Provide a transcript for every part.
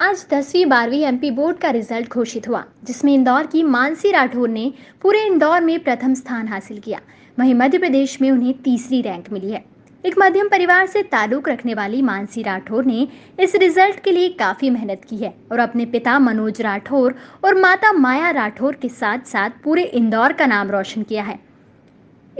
आज दसवीं, बारहवीं एमपी बोर्ड का रिज़ल्ट घोषित हुआ, जिसमें इंदौर की मानसी राठौर ने पूरे इंदौर में प्रथम स्थान हासिल किया। वहीं मध्य प्रदेश में उन्हें तीसरी रैंक मिली है। एक मध्यम परिवार से ताल्लुक रखने वाली मानसी राठौर ने इस रिज़ल्ट के लिए काफ़ी मेहनत की है और अपने पिता मनोज राठौर और माता माया राठौर के साथ साथ पूरे इंदौर का नाम रोशन किया है।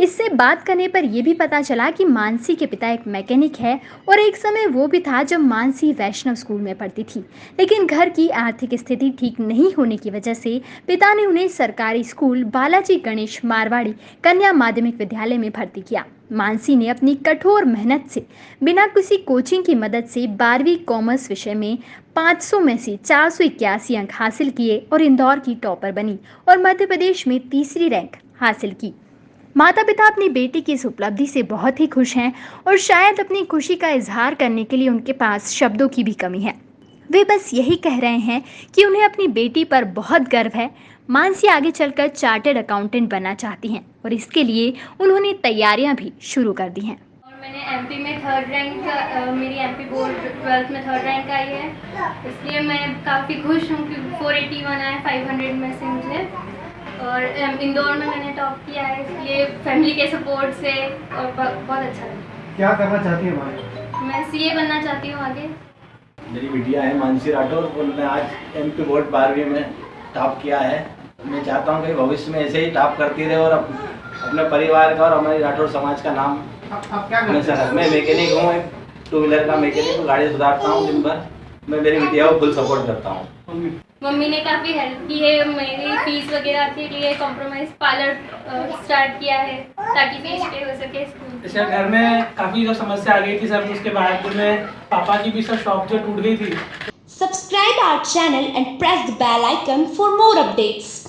इससे बात करने पर यह भी पता चला कि मानसी के पिता एक मैकेनिक है और एक समय वो भी था जब मानसी वैष्णव स्कूल में पढ़ती थी। लेकिन घर की आर्थिक स्थिति ठीक नहीं होने की वजह से पिता ने उन्हें सरकारी स्कूल बालाजी गणेश मारवाड़ी कन्या माध्यमिक विद्यालय में भर्ती किया। मानसी ने अपनी कठोर मेहनत से बिना किसी कोचिंग की मदद से बारहवीं कॉमर्स विषय में 500 में से चार सौ इक्यासी अंक हासिल किए और इंदौर की टॉपर बनी और मध्य प्रदेश में तीसरी रैंक हासिल की। माता पिता अपनी बेटी की इस उपलब्धि से बहुत ही खुश हैं और शायद अपनी खुशी का इजहार करने के लिए उनके पास शब्दों की भी कमी है। वे बस यही कह रहे हैं कि उन्हें अपनी बेटी पर बहुत गर्व है। मानसी आगे चलकर चार्टर्ड अकाउंटेंट बनना चाहती हैं और इसके लिए उन्होंने तैयारियाँ भी शुरू कर दी हैं। मैंने एमपी में थर्ड रैंक मेरी एमपी बोर्ड ट्वेल्थ में थर्ड रैंक आई है। इसलिए मैं काफ़ी खुश हूँ कि 481 आया 500 में से मुझे। और इंदौर में मैंने टॉप किया है इसलिए फैमिली के सपोर्ट से और बहुत अच्छा लगा। क्या करना चाहती है भाई मैं सीए बनना चाहती हूँ आगे। मेरी बिटिया है मानसी राठौर उन्होंने आज एम पी बोर्ड बारहवीं में टॉप किया है। मैं चाहता हूँ कि भविष्य में ऐसे ही टॉप करती रहे और अपने परिवार का और हमारी राठौर समाज का नाम आप क्या मैं मैं मैकेनिक हूँ टू व्हीलर का मैकेनिक गाड़ी सुधारता हूँ दिन भर। मैं मेरी बिटिया को फुल सपोर्ट करता हूँ। मम्मी ने काफ़ी हेल्प की है मेरी फ़ीस वगैरह के लिए कॉम्प्रोमाइज पार्लर स्टार्ट किया है ताकि फ़ीस पे हो सके सर घर में काफ़ी जो समस्या आ गई थी सर उसके बाद में पापा की भी सर शॉप जो टूट गई थी subscribe our channel and press the bell icon for more updates.